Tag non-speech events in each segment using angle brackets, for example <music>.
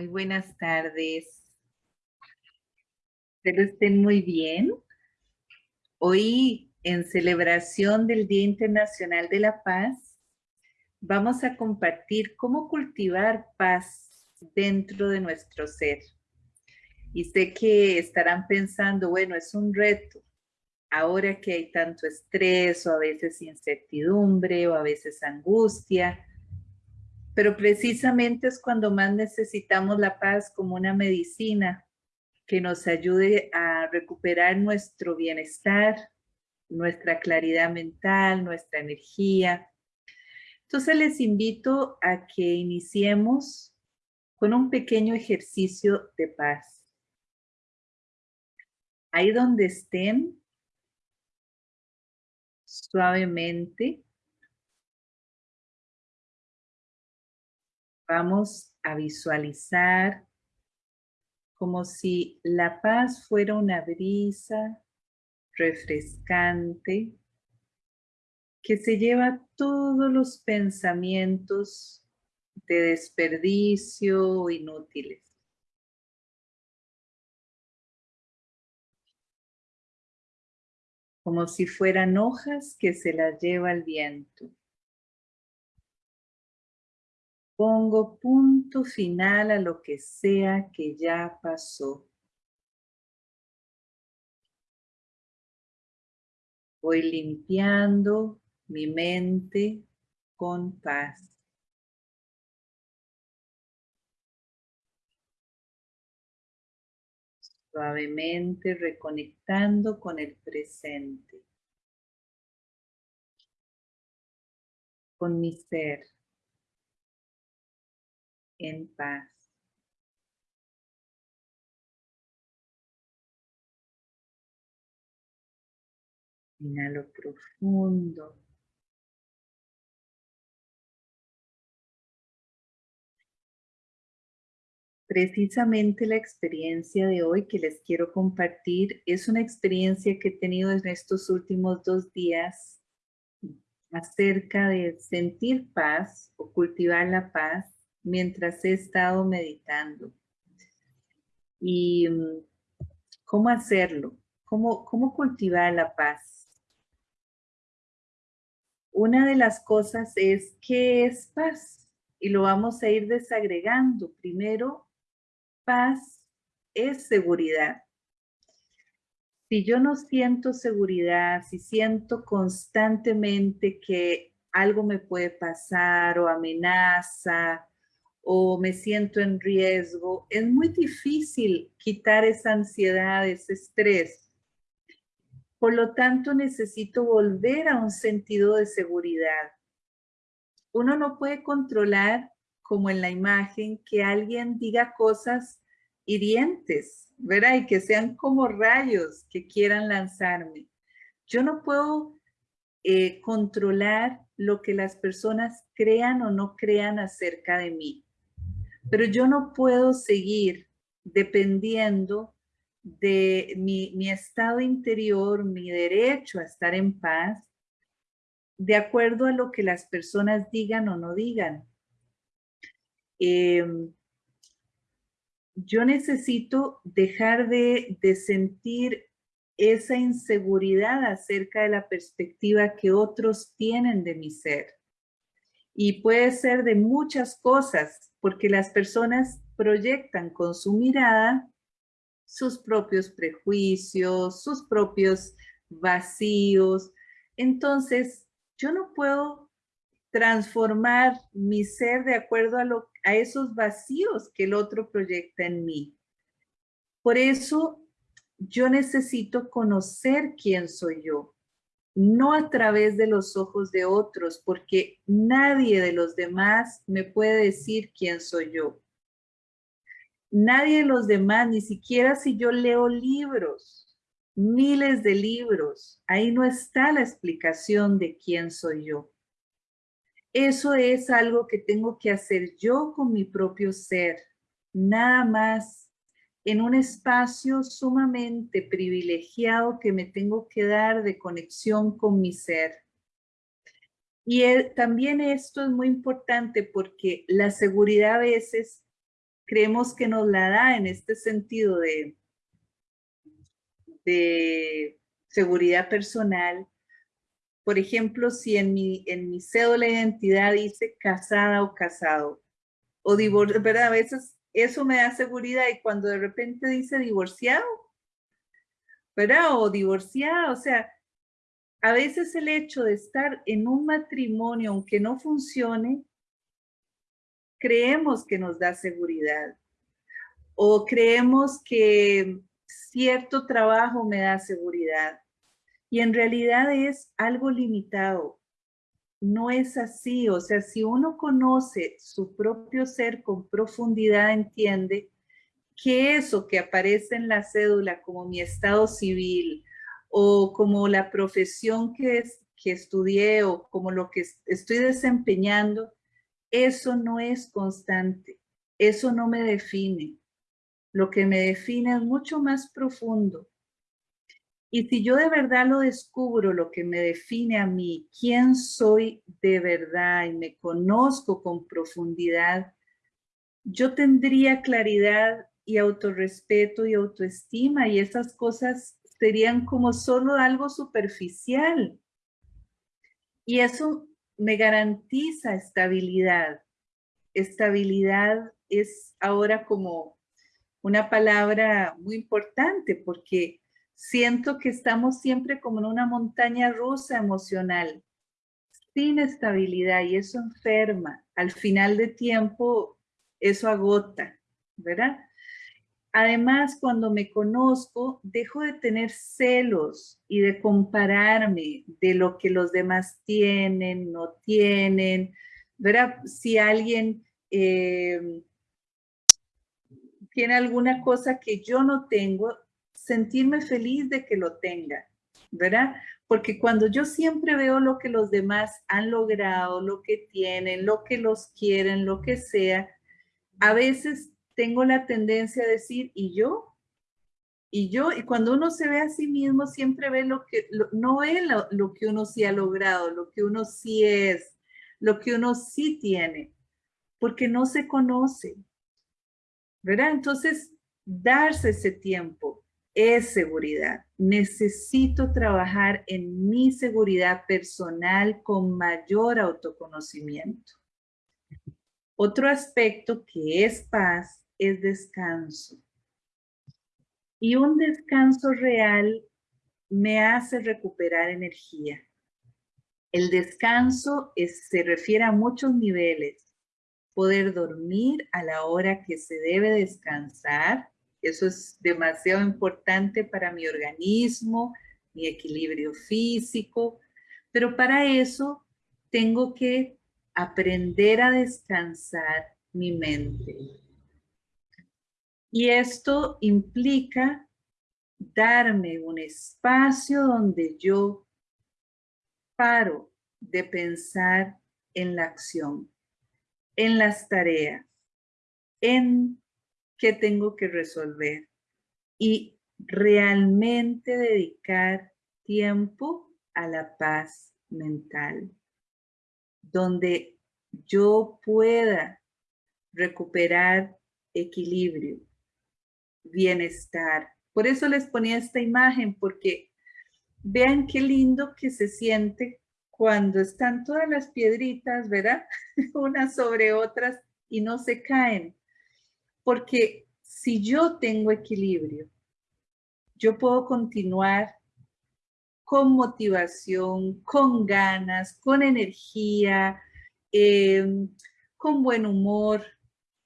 Muy buenas tardes. Espero estén muy bien. Hoy, en celebración del Día Internacional de la Paz, vamos a compartir cómo cultivar paz dentro de nuestro ser. Y sé que estarán pensando, bueno, es un reto. Ahora que hay tanto estrés o a veces incertidumbre o a veces angustia, pero precisamente es cuando más necesitamos la paz como una medicina que nos ayude a recuperar nuestro bienestar, nuestra claridad mental, nuestra energía. Entonces les invito a que iniciemos con un pequeño ejercicio de paz. Ahí donde estén, suavemente, Vamos a visualizar como si la paz fuera una brisa refrescante que se lleva todos los pensamientos de desperdicio inútiles. Como si fueran hojas que se las lleva el viento. Pongo punto final a lo que sea que ya pasó. Voy limpiando mi mente con paz. Suavemente reconectando con el presente. Con mi ser en paz. Inhalo profundo. Precisamente la experiencia de hoy que les quiero compartir es una experiencia que he tenido en estos últimos dos días acerca de sentir paz o cultivar la paz mientras he estado meditando. Y mm, cómo hacerlo, cómo, cómo cultivar la paz. Una de las cosas es, ¿qué es paz? Y lo vamos a ir desagregando. Primero, paz es seguridad. Si yo no siento seguridad, si siento constantemente que algo me puede pasar o amenaza o me siento en riesgo, es muy difícil quitar esa ansiedad, ese estrés. Por lo tanto, necesito volver a un sentido de seguridad. Uno no puede controlar, como en la imagen, que alguien diga cosas hirientes, ¿verdad? Y que sean como rayos que quieran lanzarme. Yo no puedo eh, controlar lo que las personas crean o no crean acerca de mí. Pero yo no puedo seguir dependiendo de mi, estado interior, mi derecho a estar en paz, de acuerdo a lo que las personas digan o no digan. Em, yo necesito dejar de, de sentir esa inseguridad acerca de la perspectiva que otros tienen de mi ser. Y puede ser de muchas cosas, porque las personas proyectan con su mirada sus propios prejuicios, sus propios vacíos. Entonces, yo no puedo transformar mi ser de acuerdo a, a esos vacíos que el otro proyecta en mí. Por eso, yo necesito conocer quién soy yo no a través de los ojos de otros, porque nadie de los demás me puede decir quién soy yo. Nadie de los demás, ni siquiera si yo leo libros, miles de libros, ahí no está la explicación de quién soy yo. Eso es algo que tengo que hacer yo con mi propio ser, nada más en un espacio sumamente privilegiado que me tengo que dar de conexión con mi ser. Y también esto es muy importante porque la seguridad a veces creemos que nos la da en este sentido de, de seguridad personal. Por ejemplo, si en mi, en mi cédula de identidad dice casada o casado, o divorcio, ¿verdad? A veces eso me da seguridad y cuando de repente dice divorciado, ¿verdad? O divorciada, o sea, a veces el hecho de estar en un matrimonio, aunque no funcione, creemos que nos da seguridad o creemos que cierto trabajo me da seguridad y en realidad es algo limitado. No es así, o sea, si uno conoce su propio ser con profundidad, entiende que eso que aparece en la cédula como mi estado civil o como la profesión que, es, que estudié o como lo que estoy desempeñando, eso no es constante, eso no me define. Lo que me define es mucho más profundo. Y si yo de verdad lo descubro, lo que me define a mí, quién soy de verdad y me conozco con profundidad, yo tendría claridad y autorrespeto y autoestima y esas cosas serían como solo algo superficial. Y eso me garantiza estabilidad. Estabilidad es ahora como una palabra muy importante porque siento que estamos siempre como en una montaña rusa emocional, sin estabilidad y eso enferma. Al final de tiempo, eso agota, ¿verdad? Además, cuando me conozco, dejo de tener celos y de compararme de lo que los demás tienen, no tienen. ¿Verdad? Si alguien eh, tiene alguna cosa que yo no tengo, sentirme feliz de que lo tenga, ¿verdad? Porque cuando yo siempre veo lo que los demás han logrado, lo que tienen, lo que los quieren, lo que sea, a veces tengo la tendencia a decir, ¿y yo? Y yo, y cuando uno se ve a sí mismo, siempre ve lo que, no ve lo, que uno sí ha logrado, lo que uno sí es, lo que uno sí tiene, porque no se conoce, ¿verdad? Entonces, darse ese tiempo es seguridad. Necesito trabajar en mi seguridad personal con mayor autoconocimiento. Otro aspecto que es paz es descanso. Y un descanso real me hace recuperar energía. El descanso se refiere a muchos niveles. Poder dormir a la hora que se debe descansar. Eso es demasiado importante para mi organismo, mi equilibrio físico. Pero para eso tengo que aprender a descansar mi mente. Y esto implica darme un espacio donde yo paro de pensar en la acción, en las tareas, en qué tengo que resolver y realmente dedicar tiempo a la paz mental, donde yo pueda recuperar equilibrio, bienestar. Por eso les ponía esta imagen, porque vean qué lindo que se siente cuando están todas las piedritas, ¿verdad? <laughs> Unas sobre otras y no se caen. Porque si yo tengo equilibrio, yo puedo continuar con motivación, con ganas, con energía, em, con buen humor,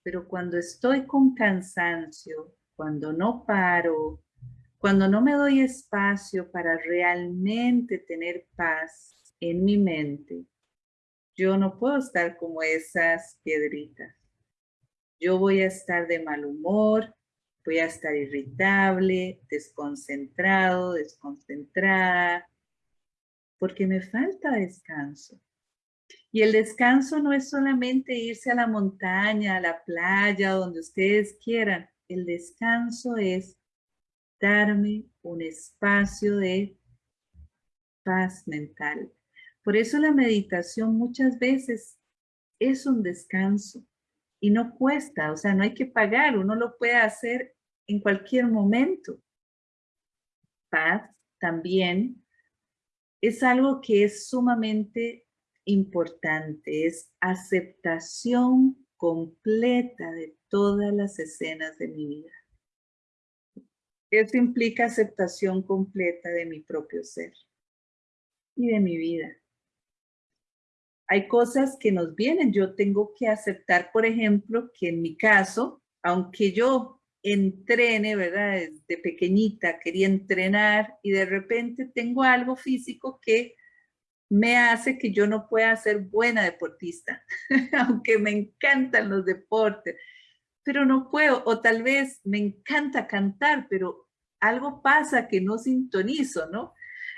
pero cuando estoy con cansancio, cuando no paro, cuando no me doy espacio para realmente tener paz en mi mente, yo no puedo estar como esas piedritas. Yo voy a estar de mal humor, voy a estar irritable, desconcentrado, desconcentrada, porque me falta descanso. Y el descanso no es solamente irse a la montaña, a la playa, donde ustedes quieran el descanso es darme un espacio de paz mental. Por eso la meditación muchas veces es un descanso y no cuesta, o sea, no hay que pagar, uno lo puede hacer en cualquier momento. Paz también es algo que es sumamente importante, es aceptación completa de todas las escenas de mi vida. Eso implica aceptación completa de mi propio ser y de mi vida. Hay cosas que nos vienen. Yo tengo que aceptar, por ejemplo, que en mi caso, aunque yo entrene, ¿verdad? Desde pequeñita quería entrenar y de repente tengo algo físico que me hace que yo no pueda ser buena deportista, <laughs> aunque me encantan los deportes, pero no puedo, o tal vez me encanta cantar, pero algo pasa que no sintonizo, ¿no?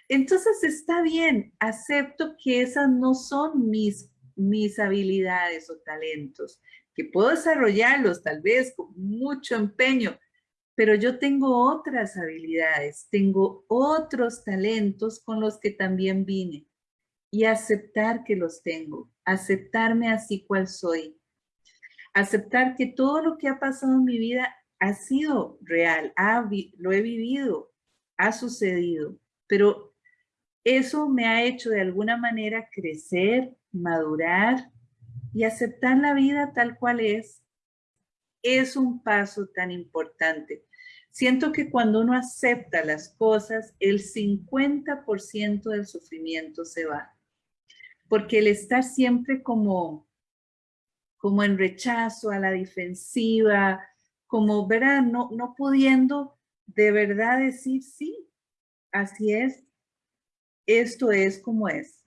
Entonces está bien, acepto que esas no son mis, mis habilidades o talentos, que puedo desarrollarlos tal vez con mucho empeño, pero yo tengo otras habilidades, tengo otros talentos con los que también vine. Y aceptar que los tengo, aceptarme así cual soy, aceptar que todo lo que ha pasado en mi vida ha sido real, lo he vivido, ha sucedido, pero eso me ha hecho de alguna manera crecer, madurar y aceptar la vida tal cual es. Es un paso tan importante. Siento que cuando uno acepta las cosas, el 50% del sufrimiento se va. Porque el estar siempre como, como en rechazo, a la defensiva, como, ¿verdad? No, no pudiendo de verdad decir, sí, así es, esto es como es.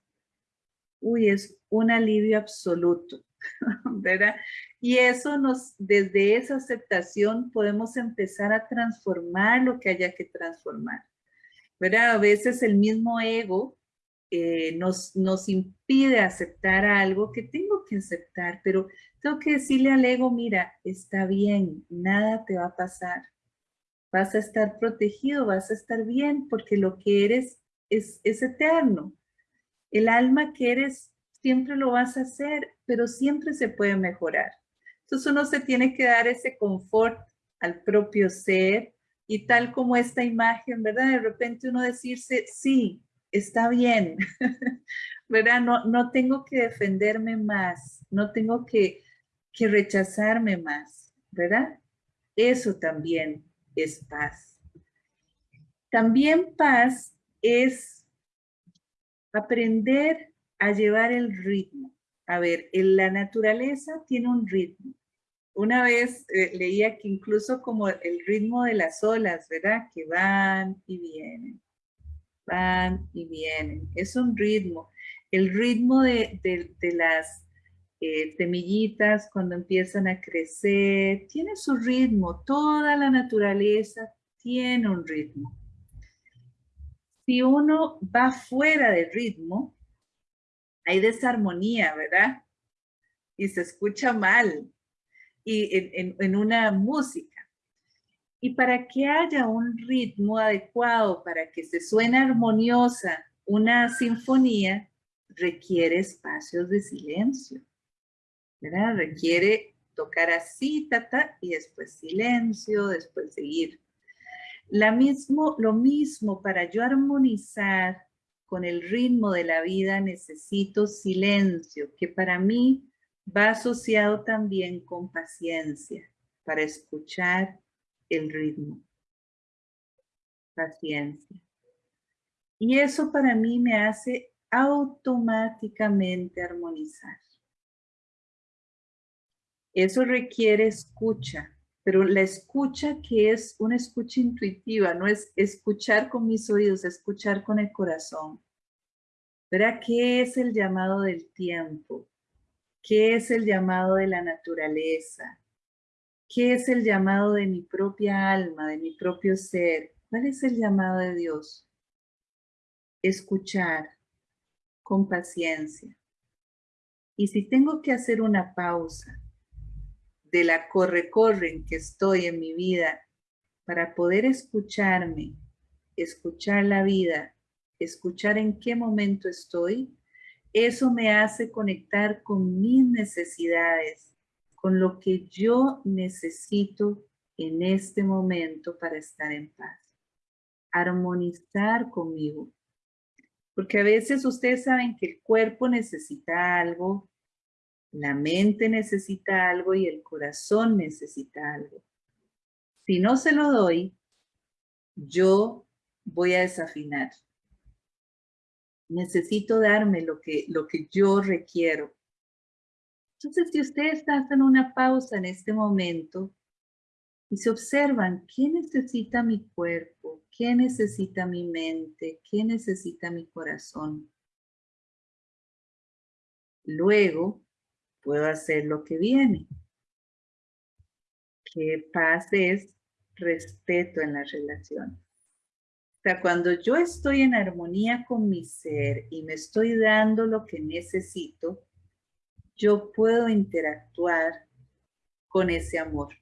Uy, es un alivio absoluto, <laughs> ¿verdad? Y eso nos, desde esa aceptación podemos empezar a transformar lo que haya que transformar. ¿Verdad? A veces el mismo ego eh, nos, nos impide aceptar algo que tengo que aceptar, pero tengo que decirle al ego, mira, está bien, nada te va a pasar. Vas a estar protegido, vas a estar bien, porque lo que eres es, es eterno. El alma que eres siempre lo vas a hacer, pero siempre se puede mejorar. Entonces uno se tiene que dar ese confort al propio ser y tal como esta imagen, ¿verdad? De repente uno decirse, sí, está bien, <laughs> ¿verdad? No, no tengo que defenderme más, no tengo que, que rechazarme más, ¿verdad? Eso también es paz. También paz es aprender a llevar el ritmo. A ver, en la naturaleza tiene un ritmo. Una vez eh, leía que incluso como el ritmo de las olas, ¿verdad? Que van y vienen, van y vienen. Es un ritmo. El ritmo de, las eh, semillitas cuando empiezan a crecer, tiene su ritmo. Toda la naturaleza tiene un ritmo si uno va fuera del ritmo, hay desarmonía, ¿verdad? Y se escucha mal y en, una música. Y para que haya un ritmo adecuado, para que se suene armoniosa una sinfonía, requiere espacios de silencio, ¿verdad? Requiere tocar así, ta, y después silencio, después seguir la lo mismo, para yo armonizar con el ritmo de la vida necesito silencio, que para mí va asociado también con paciencia, para escuchar el ritmo. Paciencia. Y eso para mí me hace automáticamente armonizar. Eso requiere escucha, pero la escucha que es una escucha intuitiva, no es escuchar con mis oídos, escuchar con el corazón. ¿Verdad? ¿Qué es el llamado del tiempo? ¿Qué es el llamado de la naturaleza? ¿Qué es el llamado de mi propia alma, de mi propio ser? ¿Cuál es el llamado de Dios? Escuchar con paciencia. Y si tengo que hacer una pausa, de la corre-corre en que estoy en mi vida para poder escucharme, escuchar la vida, escuchar en qué momento estoy, eso me hace conectar con mis necesidades, con lo que yo necesito en este momento para estar en paz. Armonizar conmigo. Porque a veces ustedes saben que el cuerpo necesita algo, la mente necesita algo y el corazón necesita algo. Si no se lo doy, yo voy a desafinar. Necesito darme lo que, lo que yo requiero. Entonces, si ustedes hacen una pausa en este momento y se observan, ¿qué necesita mi cuerpo? ¿Qué necesita mi mente? ¿Qué necesita mi corazón? Luego, puedo hacer lo que viene. Que paz es respeto en la relación. O sea, cuando yo estoy en armonía con mi ser y me estoy dando lo que necesito, yo puedo interactuar con ese amor.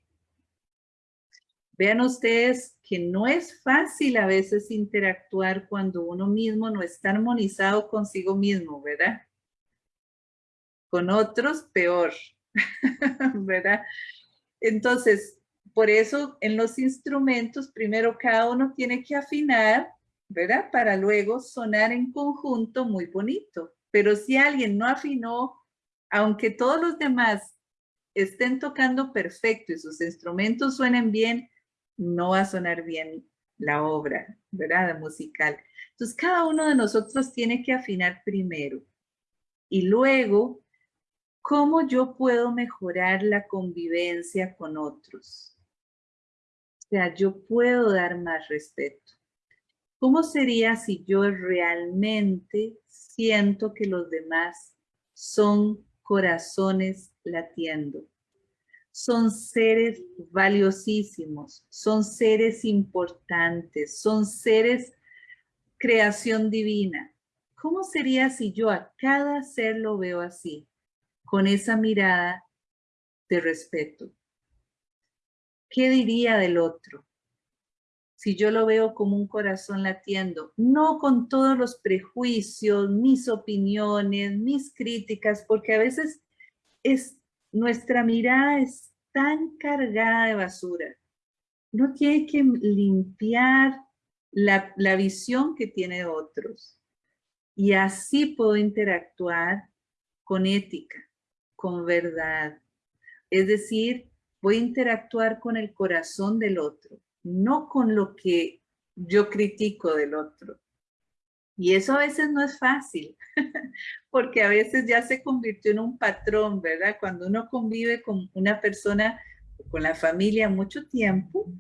Vean ustedes que no es fácil a veces interactuar cuando uno mismo no está armonizado consigo mismo, ¿verdad? Con otros, peor, <laughs> ¿verdad? Entonces, por eso en los instrumentos, primero cada uno tiene que afinar, ¿verdad? Para luego sonar en conjunto muy bonito. Pero si alguien no afinó, aunque todos los demás estén tocando perfecto y sus instrumentos suenen bien, no va a sonar bien la obra, ¿verdad? La musical. Entonces, cada uno de nosotros tiene que afinar primero. Y luego, ¿cómo yo puedo mejorar la convivencia con otros? O sea, yo puedo dar más respeto. ¿Cómo sería si yo realmente siento que los demás son corazones latiendo? Son seres valiosísimos, son seres importantes, son seres creación divina. ¿Cómo sería si yo a cada ser lo veo así, con esa mirada de respeto? ¿Qué diría del otro? Si yo lo veo como un corazón latiendo, no con todos los prejuicios, mis opiniones, mis críticas, porque a veces es, nuestra mirada es tan cargada de basura. No tiene que limpiar la, la visión que tiene otros. Y así puedo interactuar con ética, con verdad. Es decir, voy a interactuar con el corazón del otro, no con lo que yo critico del otro. Y eso a veces no es fácil, <laughs> porque a veces ya se convirtió en un patrón, ¿verdad? Cuando uno convive con una persona, con la familia mucho tiempo,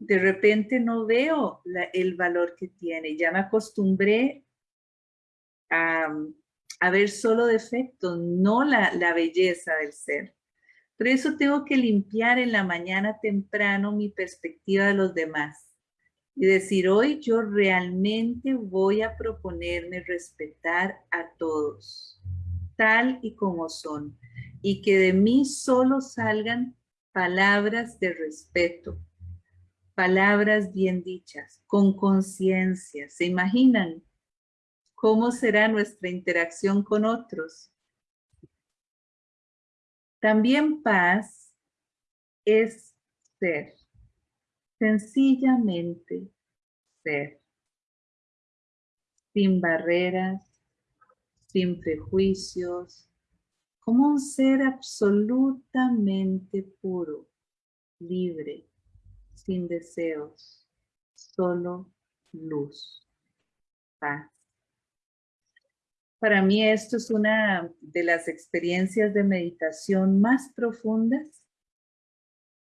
de repente no veo el valor que tiene. Ya me acostumbré a, ver solo defectos, no la, la belleza del ser. Por eso tengo que limpiar en la mañana temprano mi perspectiva de los demás y decir, hoy yo realmente voy a proponerme respetar a todos, tal y como son, y que de mí solo salgan palabras de respeto, palabras bien dichas, con conciencia. ¿Se imaginan cómo será nuestra interacción con otros? También paz es ser, sencillamente ser, sin barreras, sin prejuicios, como un ser absolutamente puro, libre, sin deseos, solo luz, paz. Para mí esto es una de las experiencias de meditación más profundas.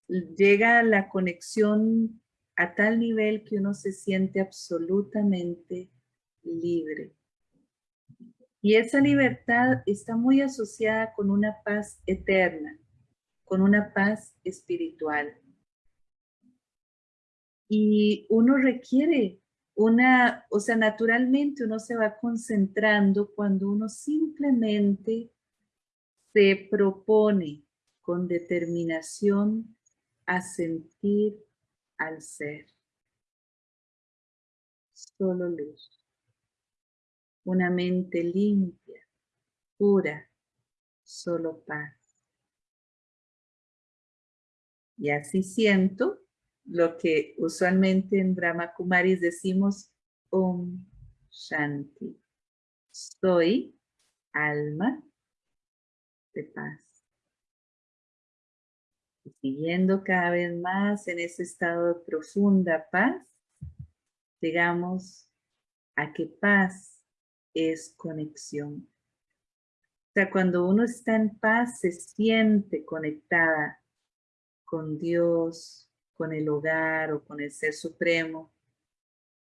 Llega la conexión a tal nivel que uno se siente absolutamente libre. Y esa libertad está muy asociada con una paz eterna, con una paz espiritual. Y uno requiere una, o sea, naturalmente uno se va concentrando cuando uno simplemente se propone con determinación a sentir al ser. Solo luz. Una mente limpia, pura, solo paz. Y así siento lo que usualmente en Brahma Kumaris decimos Om Shanti. Soy alma de paz. Y siguiendo cada vez más en ese estado de profunda paz, llegamos a que paz es conexión. O sea, cuando uno está en paz, se siente conectada con Dios, con el hogar o con el Ser Supremo.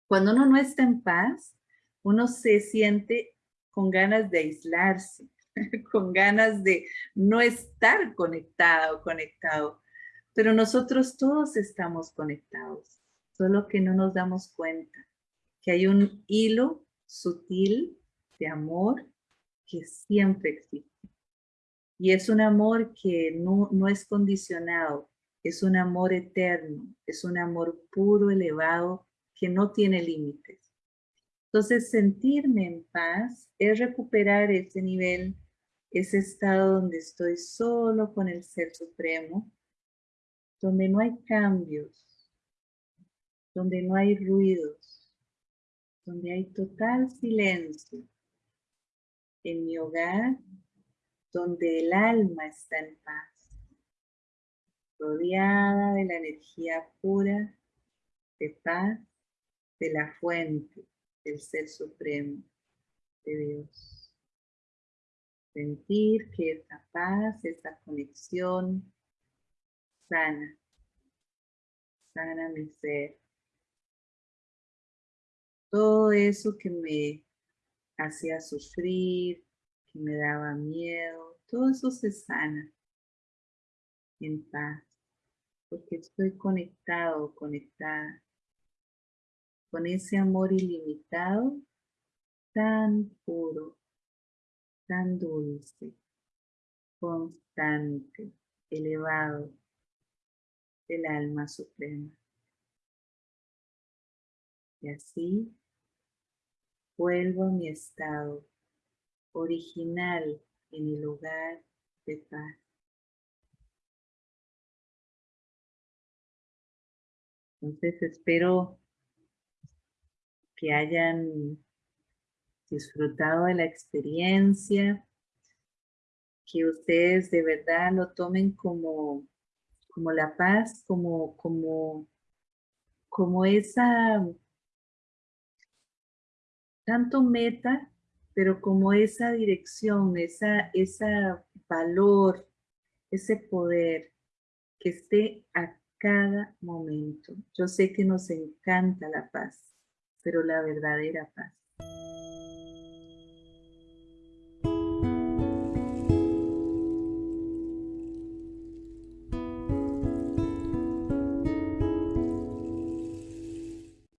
Cuando uno no está en paz, uno se siente con ganas de aislarse, <laughs> con ganas de no estar conectada o conectado. Pero nosotros todos estamos conectados, solo que no nos damos cuenta que hay un hilo sutil de amor que siempre existe. Y es un amor que no, no es condicionado, es un amor eterno, es un amor puro, elevado, que no tiene límites. Entonces, sentirme en paz es recuperar ese nivel, ese estado donde estoy solo con el Ser Supremo, donde no hay cambios, donde no hay ruidos, donde hay total silencio. En mi hogar, donde el alma está en paz, rodeada de la energía pura de paz de la fuente del Ser Supremo de Dios. Sentir que esta paz, esta conexión sana, sana mi ser. Todo eso que me hacía sufrir, que me daba miedo, todo eso se sana en paz, porque estoy conectado, conectada con ese amor ilimitado, tan puro, tan dulce, constante, elevado del alma suprema. Y así vuelvo a mi estado original en el lugar de paz. Entonces espero que hayan disfrutado de la experiencia, que ustedes de verdad lo tomen como, como la paz, como, como, como esa, tanto meta, pero como esa dirección, esa, esa valor, ese poder que esté a cada momento. Yo sé que nos encanta la paz pero la verdadera paz.